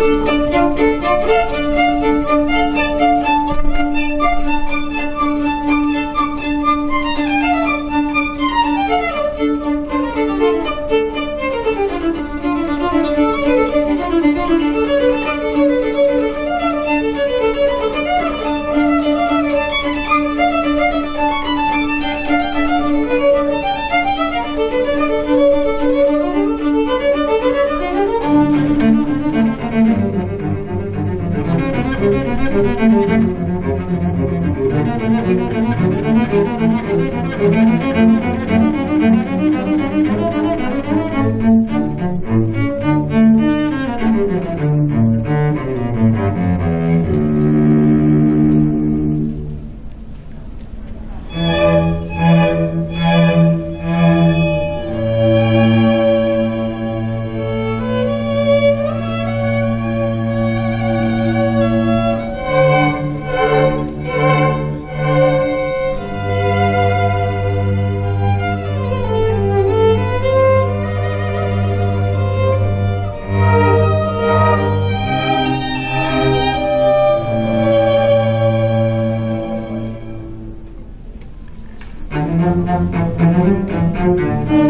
Música Thank you. Müzik